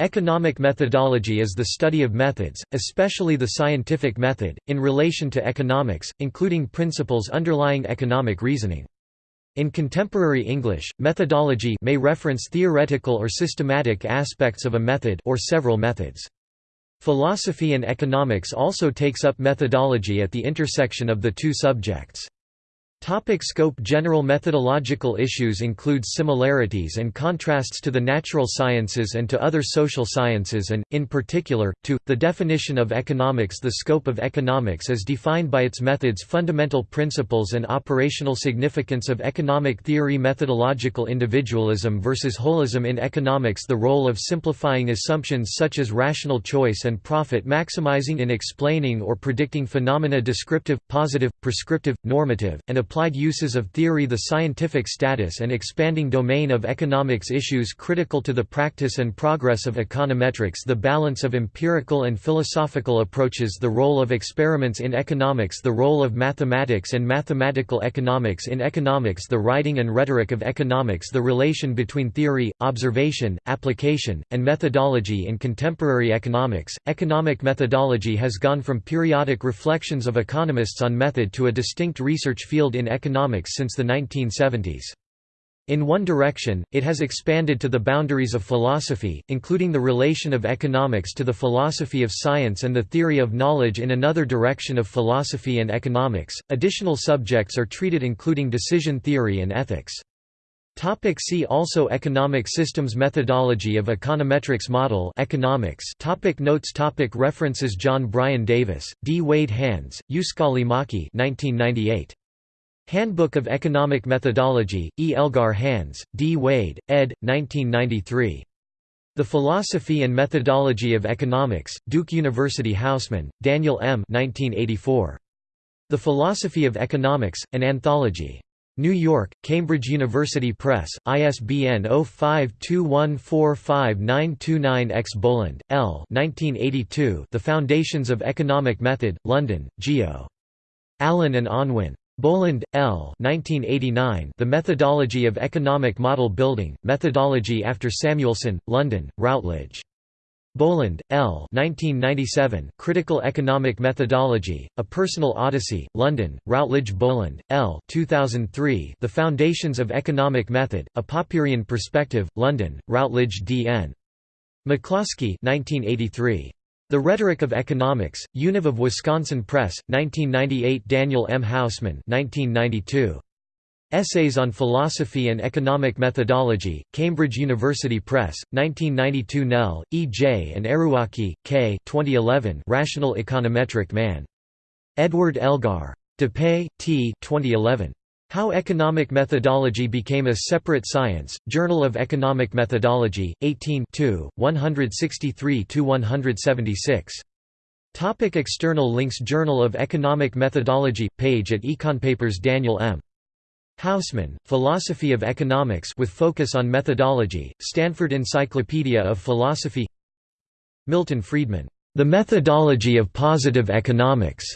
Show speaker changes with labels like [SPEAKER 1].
[SPEAKER 1] Economic methodology is the study of methods, especially the scientific method, in relation to economics, including principles underlying economic reasoning. In contemporary English, methodology may reference theoretical or systematic aspects of a method or several methods. Philosophy and economics also takes up methodology at the intersection of the two subjects. Topic scope General methodological issues include similarities and contrasts to the natural sciences and to other social sciences and, in particular, to, the definition of economics. The scope of economics is defined by its methods fundamental principles and operational significance of economic theory. Methodological individualism versus holism in economics. The role of simplifying assumptions such as rational choice and profit maximizing in explaining or predicting phenomena descriptive, positive, prescriptive, normative, and applied uses of theory the scientific status and expanding domain of economics issues critical to the practice and progress of econometrics the balance of empirical and philosophical approaches the role of experiments in economics the role of mathematics and mathematical economics in economics the writing and rhetoric of economics the relation between theory, observation, application, and methodology in contemporary economics. Economic methodology has gone from periodic reflections of economists on method to a distinct research field in economics since the 1970s. In one direction, it has expanded to the boundaries of philosophy, including the relation of economics to the philosophy of science and the theory of knowledge in another direction of philosophy and economics. Additional subjects are treated including decision theory and ethics. Topic see also Economic systems Methodology of econometrics Model economics topic Notes topic References John Brian Davis, D. Wade Hands, Uskali Mäki 1998. Handbook of Economic Methodology, E. Elgar Hands, D. Wade, ed. 1993. The Philosophy and Methodology of Economics, Duke University Hausman, Daniel M. 1984. The Philosophy of Economics, an Anthology. New York, Cambridge University Press, ISBN 05214599-X Boland, L. 1982. The Foundations of Economic Method, London, Geo. Allen and Unwin. Boland, L. 1989, the Methodology of Economic Model Building, Methodology after Samuelson, London, Routledge. Boland, L. 1997, Critical Economic Methodology, A Personal Odyssey, London, Routledge Boland, L. 2003, The Foundations of Economic Method, A Popperian Perspective, London, Routledge D.N. McCloskey 1983. The Rhetoric of Economics, Univ of Wisconsin Press, 1998 Daniel M. Hausman 1992. Essays on Philosophy and Economic Methodology, Cambridge University Press, 1992 Nell, E. J. and Errouaki, K. 2011 Rational Econometric Man. Edward Elgar. Düppe, T. 2011. How Economic Methodology Became a Separate Science, Journal of Economic Methodology, 18 163–176. Topic external links Journal of Economic Methodology – page at Econpapers Daniel M. Hausman, Philosophy of Economics with focus on methodology, Stanford Encyclopedia of Philosophy Milton Friedman, The Methodology of Positive Economics,